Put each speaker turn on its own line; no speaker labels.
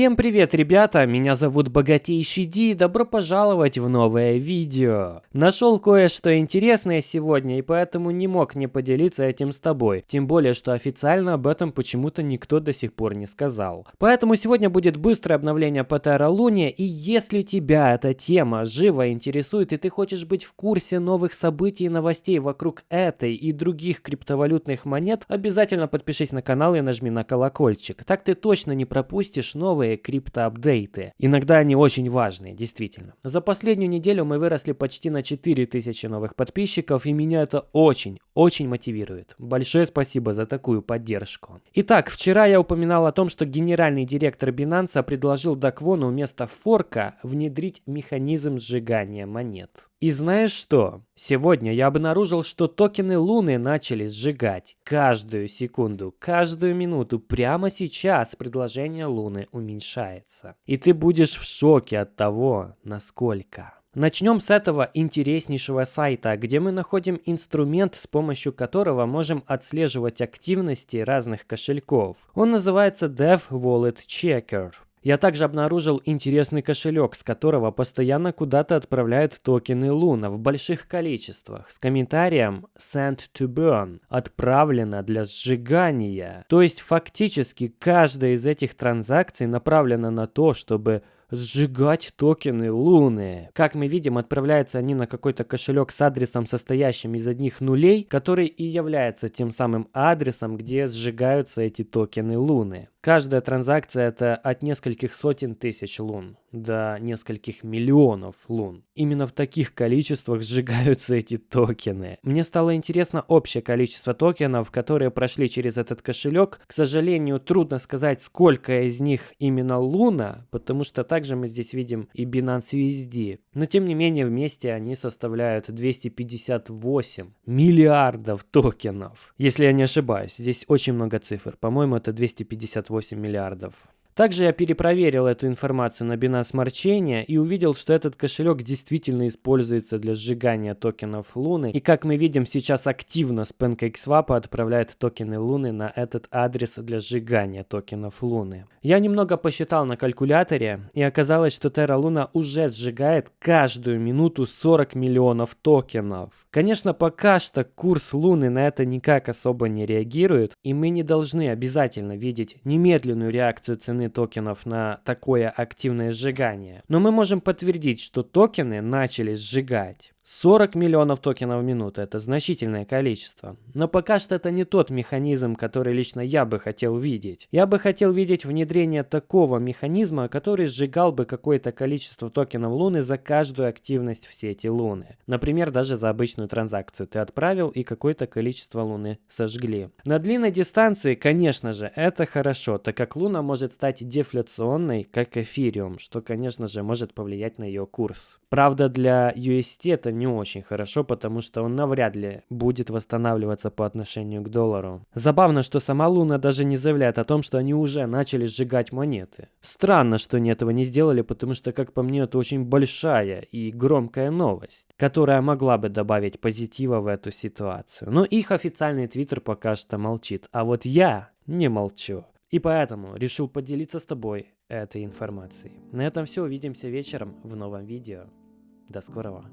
Всем привет, ребята! Меня зовут Богатейший Ди и добро пожаловать в новое видео. Нашел кое-что интересное сегодня и поэтому не мог не поделиться этим с тобой. Тем более, что официально об этом почему-то никто до сих пор не сказал. Поэтому сегодня будет быстрое обновление по Lune и если тебя эта тема живо интересует и ты хочешь быть в курсе новых событий и новостей вокруг этой и других криптовалютных монет, обязательно подпишись на канал и нажми на колокольчик. Так ты точно не пропустишь новые криптоапдейты. Иногда они очень важные, действительно. За последнюю неделю мы выросли почти на 4000 новых подписчиков, и меня это очень, очень мотивирует. Большое спасибо за такую поддержку. Итак, вчера я упоминал о том, что генеральный директор Binance предложил Даквону вместо форка внедрить механизм сжигания монет. И знаешь что? Сегодня я обнаружил, что токены Луны начали сжигать каждую секунду, каждую минуту. Прямо сейчас предложение Луны уменьшается. И ты будешь в шоке от того, насколько. Начнем с этого интереснейшего сайта, где мы находим инструмент, с помощью которого можем отслеживать активности разных кошельков. Он называется Dev Wallet Checker. Я также обнаружил интересный кошелек, с которого постоянно куда-то отправляют токены Луна в больших количествах, с комментарием «Sent to burn» – «Отправлено для сжигания». То есть фактически каждая из этих транзакций направлена на то, чтобы сжигать токены Луны. Как мы видим, отправляются они на какой-то кошелек с адресом, состоящим из одних нулей, который и является тем самым адресом, где сжигаются эти токены Луны. Каждая транзакция это от нескольких сотен тысяч лун до нескольких миллионов лун. Именно в таких количествах сжигаются эти токены. Мне стало интересно общее количество токенов, которые прошли через этот кошелек. К сожалению, трудно сказать, сколько из них именно луна, потому что также мы здесь видим и Binance USD. Но тем не менее вместе они составляют 258 миллиардов токенов. Если я не ошибаюсь, здесь очень много цифр. По-моему, это 258 28 миллиардов. Также я перепроверил эту информацию на Binance Marchain и увидел, что этот кошелек действительно используется для сжигания токенов Луны. И как мы видим, сейчас активно с PancakeSwap отправляет токены Луны на этот адрес для сжигания токенов Луны. Я немного посчитал на калькуляторе, и оказалось, что Terra Luna уже сжигает каждую минуту 40 миллионов токенов. Конечно, пока что курс Луны на это никак особо не реагирует, и мы не должны обязательно видеть немедленную реакцию цены токенов на такое активное сжигание. Но мы можем подтвердить, что токены начали сжигать. 40 миллионов токенов в минуту – это значительное количество. Но пока что это не тот механизм, который лично я бы хотел видеть. Я бы хотел видеть внедрение такого механизма, который сжигал бы какое-то количество токенов Луны за каждую активность в сети Луны. Например, даже за обычную транзакцию ты отправил и какое-то количество Луны сожгли. На длинной дистанции, конечно же, это хорошо, так как Луна может стать дефляционной, как эфириум, что, конечно же, может повлиять на ее курс. Правда, для UST это не очень хорошо, потому что он навряд ли будет восстанавливаться по отношению к доллару. Забавно, что сама Луна даже не заявляет о том, что они уже начали сжигать монеты. Странно, что они этого не сделали, потому что, как по мне, это очень большая и громкая новость, которая могла бы добавить позитива в эту ситуацию. Но их официальный твиттер пока что молчит, а вот я не молчу. И поэтому решил поделиться с тобой этой информацией. На этом все, увидимся вечером в новом видео. До скорого.